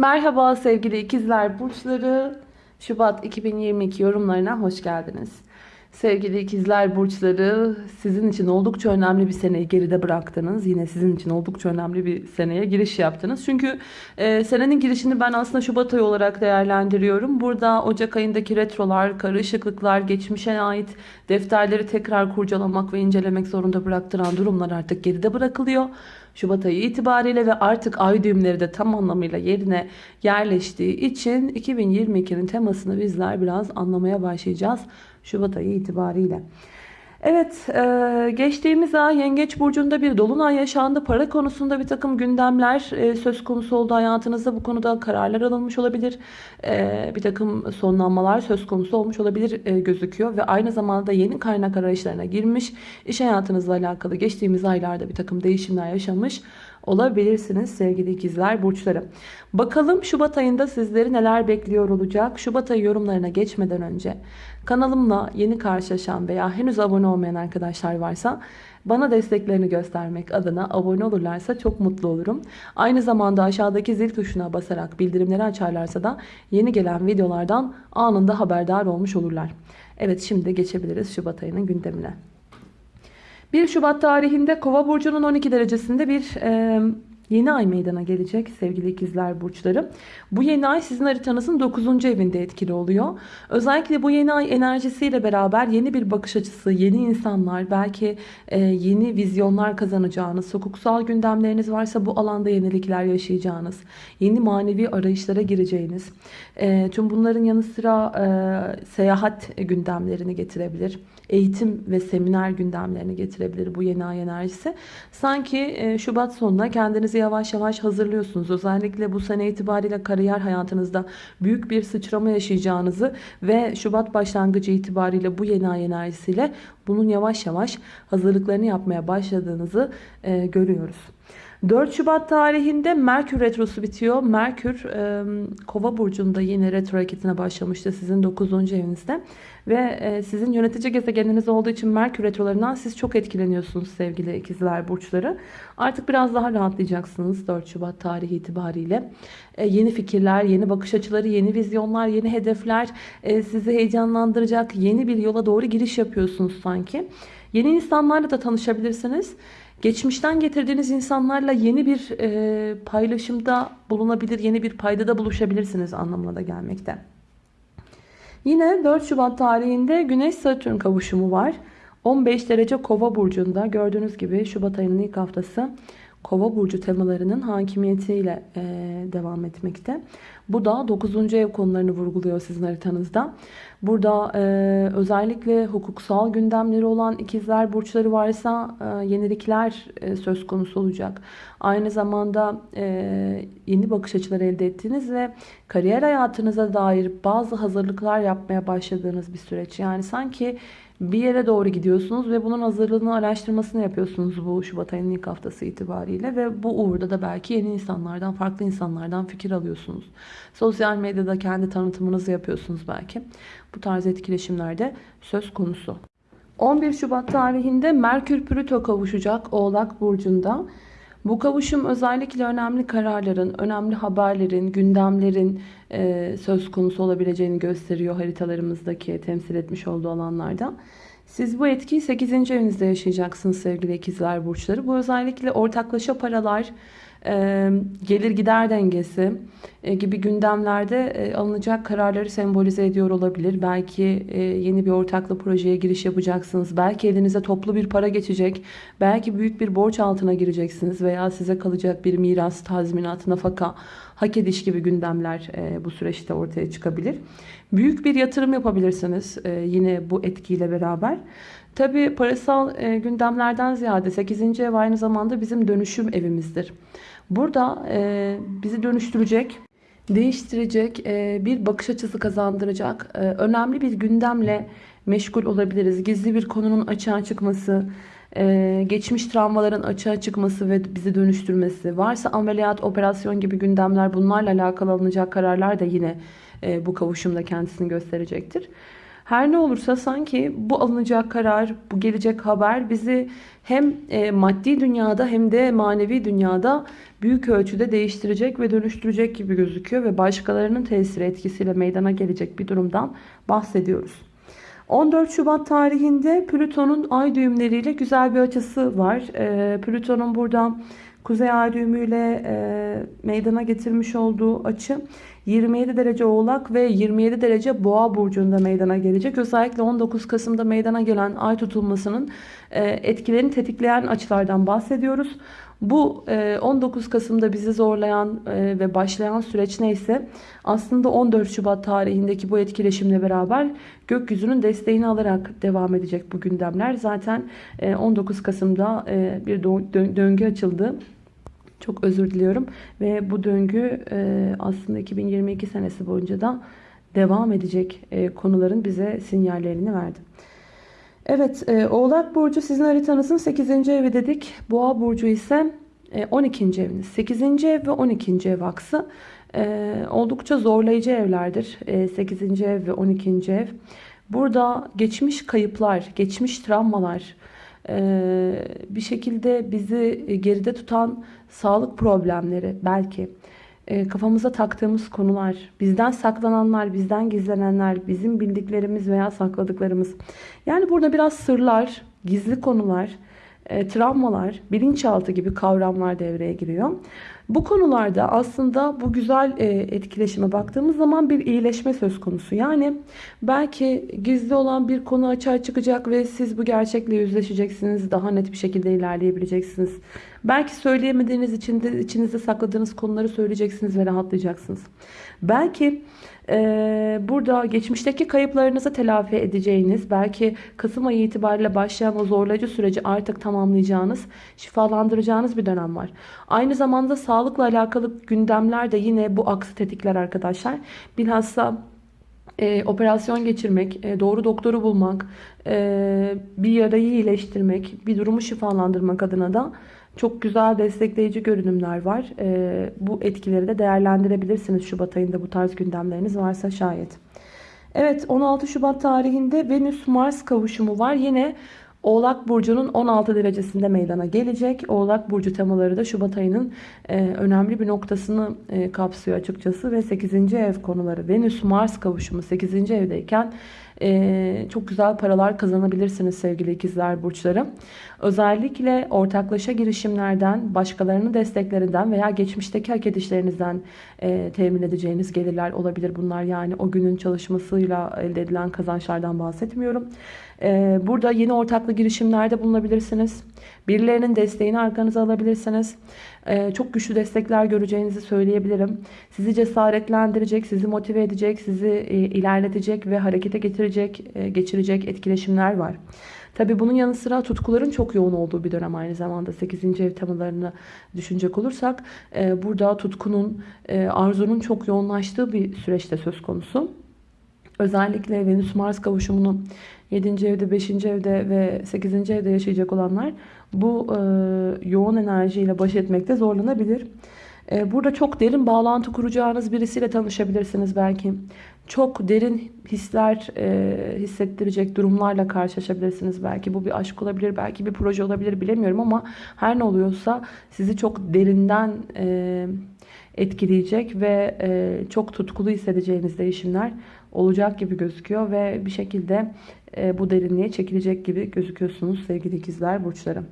Merhaba sevgili ikizler burçları. Şubat 2022 yorumlarına hoş geldiniz. Sevgili ikizler burçları sizin için oldukça önemli bir seneyi geride bıraktınız. Yine sizin için oldukça önemli bir seneye giriş yaptınız. Çünkü e, senenin girişini ben aslında Şubat ayı olarak değerlendiriyorum. Burada Ocak ayındaki retrolar, karışıklıklar, geçmişe ait defterleri tekrar kurcalamak ve incelemek zorunda bıraktıran durumlar artık geride bırakılıyor. Şubat ayı itibariyle ve artık ay düğümleri de tam anlamıyla yerine yerleştiği için 2022'nin temasını bizler biraz anlamaya başlayacağız Şubat ayı itibariyle. Evet e, geçtiğimiz ay Yengeç Burcu'nda bir dolunay yaşandı. Para konusunda bir takım gündemler e, söz konusu oldu hayatınızda. Bu konuda kararlar alınmış olabilir. E, bir takım sonlanmalar söz konusu olmuş olabilir e, gözüküyor. Ve aynı zamanda yeni kaynak arayışlarına girmiş. İş hayatınızla alakalı geçtiğimiz aylarda bir takım değişimler yaşamış olabilirsiniz sevgili ikizler burçları. Bakalım Şubat ayında sizleri neler bekliyor olacak. Şubat ayı yorumlarına geçmeden önce kanalımla yeni karşılaşan veya henüz abone olmayan arkadaşlar varsa bana desteklerini göstermek adına abone olurlarsa çok mutlu olurum. Aynı zamanda aşağıdaki zil tuşuna basarak bildirimleri açarlarsa da yeni gelen videolardan anında haberdar olmuş olurlar. Evet şimdi geçebiliriz Şubat ayının gündemine. 1 Şubat tarihinde Kova burcunun 12 derecesinde bir e, yeni ay meydana gelecek sevgili ikizler burçları. Bu yeni ay sizin haritanızın 9. evinde etkili oluyor. Özellikle bu yeni ay enerjisiyle beraber yeni bir bakış açısı, yeni insanlar, belki e, yeni vizyonlar kazanacağınız, hukuksal gündemleriniz varsa bu alanda yenilikler yaşayacağınız, yeni manevi arayışlara gireceğiniz. E, tüm bunların yanı sıra e, seyahat gündemlerini getirebilir eğitim ve seminer gündemlerini getirebilir bu yeni ay enerjisi. Sanki Şubat sonuna kendinizi yavaş yavaş hazırlıyorsunuz. Özellikle bu sene itibariyle kariyer hayatınızda büyük bir sıçrama yaşayacağınızı ve Şubat başlangıcı itibariyle bu yeni ay enerjisiyle bunun yavaş yavaş hazırlıklarını yapmaya başladığınızı e, görüyoruz. 4 Şubat tarihinde Merkür Retrosu bitiyor. Merkür e, Kova burcunda yine retro hareketine başlamıştı sizin 9. evinizde. Ve e, sizin yönetici gezegeniniz olduğu için Merkür retrolarından siz çok etkileniyorsunuz sevgili ikizler burçları. Artık biraz daha rahatlayacaksınız 4 Şubat tarihi itibariyle. E, yeni fikirler, yeni bakış açıları, yeni vizyonlar, yeni hedefler e, sizi heyecanlandıracak yeni bir yola doğru giriş yapıyorsunuz sanki. Yeni insanlarla da tanışabilirsiniz. Geçmişten getirdiğiniz insanlarla yeni bir e, paylaşımda bulunabilir, yeni bir paydada buluşabilirsiniz anlamına da gelmekte. Yine 4 Şubat tarihinde Güneş Satürn kavuşumu var. 15 derece Kova burcunda gördüğünüz gibi Şubat ayının ilk haftası Kova burcu temalarının hakimiyetiyle e, devam etmekte. Bu da 9. ev konularını vurguluyor sizin haritanızda. Burada e, özellikle hukuksal gündemleri olan ikizler burçları varsa e, yenilikler e, söz konusu olacak. Aynı zamanda e, yeni bakış açıları elde ettiğiniz ve kariyer hayatınıza dair bazı hazırlıklar yapmaya başladığınız bir süreç. Yani sanki bir yere doğru gidiyorsunuz ve bunun hazırlığını araştırmasını yapıyorsunuz bu Şubat ayının ilk haftası itibariyle ve bu uğurda da belki yeni insanlardan, farklı insanlardan fikir alıyorsunuz. Sosyal medyada kendi tanıtımınızı yapıyorsunuz belki. Bu tarz etkileşimlerde söz konusu. 11 Şubat tarihinde Merkür Plüto kavuşacak Oğlak Burcu'nda. Bu kavuşum özellikle önemli kararların, önemli haberlerin, gündemlerin e, söz konusu olabileceğini gösteriyor haritalarımızdaki temsil etmiş olduğu alanlarda. Siz bu etkiyi 8. evinizde yaşayacaksınız sevgili ikizler burçları. Bu özellikle ortaklaşa paralar, gelir gider dengesi gibi gündemlerde alınacak kararları sembolize ediyor olabilir. Belki yeni bir ortaklı projeye giriş yapacaksınız. Belki elinize toplu bir para geçecek. Belki büyük bir borç altına gireceksiniz veya size kalacak bir miras, tazminat, nafaka, hak ediş gibi gündemler bu süreçte ortaya çıkabilir. Büyük bir yatırım yapabilirsiniz yine bu etkiyle beraber. Tabi parasal gündemlerden ziyade 8. ev aynı zamanda bizim dönüşüm evimizdir. Burada e, bizi dönüştürecek, değiştirecek, e, bir bakış açısı kazandıracak, e, önemli bir gündemle meşgul olabiliriz. Gizli bir konunun açığa çıkması, e, geçmiş travmaların açığa çıkması ve bizi dönüştürmesi, varsa ameliyat, operasyon gibi gündemler bunlarla alakalı alınacak kararlar da yine e, bu kavuşumda kendisini gösterecektir. Her ne olursa sanki bu alınacak karar, bu gelecek haber bizi hem e, maddi dünyada hem de manevi dünyada büyük ölçüde değiştirecek ve dönüştürecek gibi gözüküyor ve başkalarının tesiri etkisiyle meydana gelecek bir durumdan bahsediyoruz. 14 Şubat tarihinde Plüton'un ay düğümleriyle güzel bir açısı var. E, Plüton'un burada Kuzey ay düğümüyle e, meydana getirmiş olduğu açı 27 derece oğlak ve 27 derece boğa burcunda meydana gelecek. Özellikle 19 Kasım'da meydana gelen ay tutulmasının e, etkilerini tetikleyen açılardan bahsediyoruz. Bu 19 e, Kasım'da bizi zorlayan e, ve başlayan süreç neyse aslında 14 Şubat tarihindeki bu etkileşimle beraber gökyüzünün desteğini alarak devam edecek bu gündemler. Zaten 19 Kasım'da bir döngü açıldı. Çok özür diliyorum. Ve bu döngü aslında 2022 senesi boyunca da devam edecek konuların bize sinyallerini verdi. Evet e, Oğlak Burcu sizin haritanızın 8. evi dedik. Boğa Burcu ise e, 12. eviniz. 8. ev ve 12. ev aksı e, oldukça zorlayıcı evlerdir. E, 8. ev ve 12. ev. Burada geçmiş kayıplar, geçmiş travmalar, e, bir şekilde bizi geride tutan sağlık problemleri belki e, kafamıza taktığımız konular, bizden saklananlar, bizden gizlenenler, bizim bildiklerimiz veya sakladıklarımız. Yani burada biraz sırlar, gizli konular, e, travmalar, bilinçaltı gibi kavramlar devreye giriyor. Bu konularda aslında bu güzel e, etkileşime baktığımız zaman bir iyileşme söz konusu. Yani belki gizli olan bir konu açığa çıkacak ve siz bu gerçekle yüzleşeceksiniz. Daha net bir şekilde ilerleyebileceksiniz. Belki söyleyemediğiniz için de içinizde sakladığınız konuları söyleyeceksiniz ve rahatlayacaksınız. Belki burada geçmişteki kayıplarınızı telafi edeceğiniz, belki Kasım ayı itibariyle başlayan o zorlayıcı süreci artık tamamlayacağınız, şifalandıracağınız bir dönem var. Aynı zamanda sağlıkla alakalı gündemler de yine bu aksı tetikler arkadaşlar. Bilhassa e, operasyon geçirmek, e, doğru doktoru bulmak, e, bir yarayı iyileştirmek, bir durumu şifalandırmak adına da çok güzel destekleyici görünümler var. E, bu etkileri de değerlendirebilirsiniz Şubat ayında bu tarz gündemleriniz varsa şayet. Evet 16 Şubat tarihinde Venüs-Mars kavuşumu var. Yine Oğlak Burcu'nun 16 derecesinde meydana gelecek. Oğlak Burcu temaları da Şubat ayının e, önemli bir noktasını e, kapsıyor açıkçası. Ve 8. ev konuları Venüs-Mars kavuşumu 8. evdeyken e, çok güzel paralar kazanabilirsiniz sevgili ikizler burçları. Özellikle ortaklaşa girişimlerden, başkalarının desteklerinden veya geçmişteki hak edişlerinizden e, temin edeceğiniz gelirler olabilir bunlar. Yani o günün çalışmasıyla elde edilen kazançlardan bahsetmiyorum. E, burada yeni ortaklı girişimlerde bulunabilirsiniz. Birilerinin desteğini arkanıza alabilirsiniz. Ee, çok güçlü destekler göreceğinizi söyleyebilirim. Sizi cesaretlendirecek, sizi motive edecek, sizi e, ilerletecek ve harekete getirecek, e, geçirecek etkileşimler var. Tabi bunun yanı sıra tutkuların çok yoğun olduğu bir dönem aynı zamanda 8. ev temalarını düşünecek olursak e, burada tutkunun, arzunun çok yoğunlaştığı bir süreçte söz konusu. Özellikle Venüs-Mars kavuşumunu 7. evde, 5. evde ve 8. evde yaşayacak olanlar bu e, yoğun enerjiyle baş etmekte zorlanabilir. E, burada çok derin bağlantı kuracağınız birisiyle tanışabilirsiniz belki. Çok derin hisler e, hissettirecek durumlarla karşılaşabilirsiniz. Belki bu bir aşk olabilir, belki bir proje olabilir bilemiyorum ama her ne oluyorsa sizi çok derinden e, etkileyecek ve e, çok tutkulu hissedeceğiniz değişimler olacak gibi gözüküyor ve bir şekilde e, bu derinliğe çekilecek gibi gözüküyorsunuz sevgili ikizler burçları.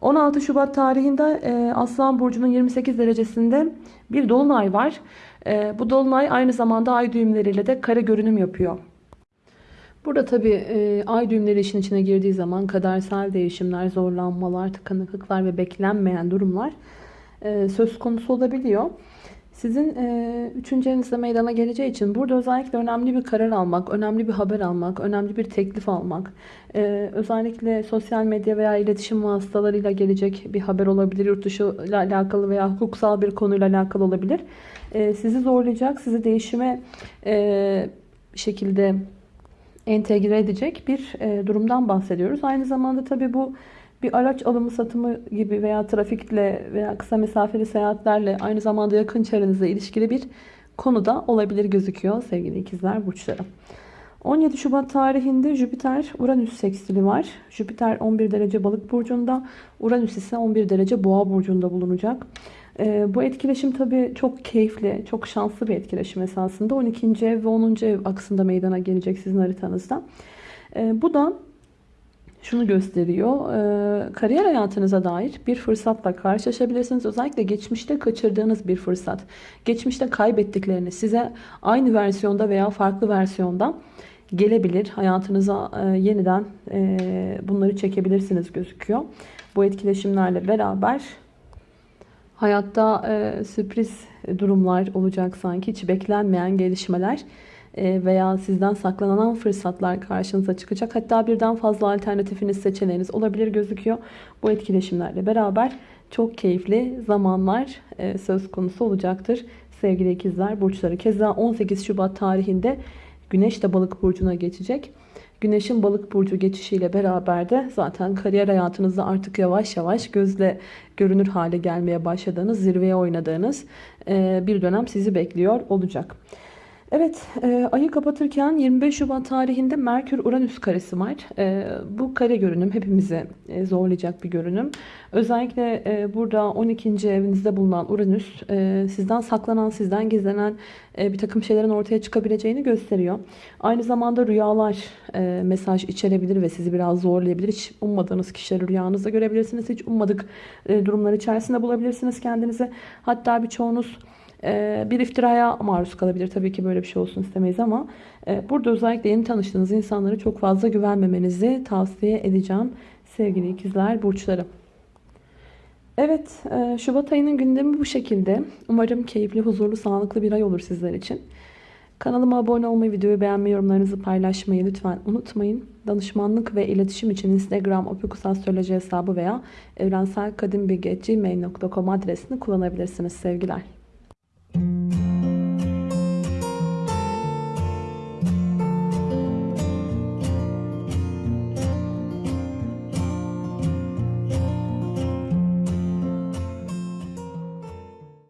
16 Şubat tarihinde e, Aslan Burcu'nun 28 derecesinde bir dolunay var. E, bu dolunay aynı zamanda ay düğümleriyle de kare görünüm yapıyor. Burada tabi e, ay düğümleri işin içine girdiği zaman kadersel değişimler, zorlanmalar, tıkanıklıklar ve beklenmeyen durumlar söz konusu olabiliyor. Sizin e, üçüncü evinizde meydana geleceği için burada özellikle önemli bir karar almak, önemli bir haber almak, önemli bir teklif almak, e, özellikle sosyal medya veya iletişim vasıtalarıyla gelecek bir haber olabilir, yurt dışı ile alakalı veya hukuksal bir konuyla alakalı olabilir. E, sizi zorlayacak, sizi değişime e, şekilde entegre edecek bir e, durumdan bahsediyoruz. Aynı zamanda tabii bu bir araç alımı satımı gibi veya trafikle veya kısa mesafeli seyahatlerle aynı zamanda yakın çevrenizle ilişkili bir konuda olabilir gözüküyor sevgili ikizler burçları. 17 Şubat tarihinde Jüpiter Uranüs sekstili var. Jüpiter 11 derece balık burcunda, Uranüs ise 11 derece boğa burcunda bulunacak. Ee, bu etkileşim tabii çok keyifli, çok şanslı bir etkileşim esasında. 12. ev ve 10. ev aksında meydana gelecek sizin haritanızda. Ee, bu da şunu gösteriyor. Ee, kariyer hayatınıza dair bir fırsatla karşılaşabilirsiniz. Özellikle geçmişte kaçırdığınız bir fırsat. Geçmişte kaybettiklerini size aynı versiyonda veya farklı versiyonda gelebilir. Hayatınıza e, yeniden e, bunları çekebilirsiniz gözüküyor. Bu etkileşimlerle beraber hayatta e, sürpriz durumlar olacak sanki. Hiç beklenmeyen gelişmeler veya sizden saklanan fırsatlar karşınıza çıkacak. Hatta birden fazla alternatifiniz, seçeneğiniz olabilir gözüküyor. Bu etkileşimlerle beraber çok keyifli zamanlar e, söz konusu olacaktır. Sevgili ikizler burçları. Keza 18 Şubat tarihinde Güneş de balık burcuna geçecek. Güneşin balık burcu geçişiyle beraber de zaten kariyer hayatınızda artık yavaş yavaş gözle görünür hale gelmeye başladığınız, zirveye oynadığınız e, bir dönem sizi bekliyor olacak. Evet, e, ayı kapatırken 25 Şubat tarihinde Merkür-Uranüs karesi var. E, bu kare görünüm hepimizi e, zorlayacak bir görünüm. Özellikle e, burada 12. evinizde bulunan Uranüs e, sizden saklanan, sizden gizlenen e, bir takım şeylerin ortaya çıkabileceğini gösteriyor. Aynı zamanda rüyalar e, mesaj içerebilir ve sizi biraz zorlayabilir. Hiç ummadığınız kişileri rüyanızda görebilirsiniz. Hiç ummadık e, durumlar içerisinde bulabilirsiniz kendinizi. Hatta birçoğunuz bir iftiraya maruz kalabilir. Tabii ki böyle bir şey olsun istemeyiz ama e, burada özellikle yeni tanıştığınız insanlara çok fazla güvenmemenizi tavsiye edeceğim sevgili ikizler burçları. Evet e, Şubat ayının gündemi bu şekilde. Umarım keyifli, huzurlu, sağlıklı bir ay olur sizler için. Kanalıma abone olmayı, videoyu beğenmeyi, yorumlarınızı paylaşmayı lütfen unutmayın. Danışmanlık ve iletişim için Instagram opikusastroloji hesabı veya evrenselkadimbilgi.gmail.com adresini kullanabilirsiniz sevgiler.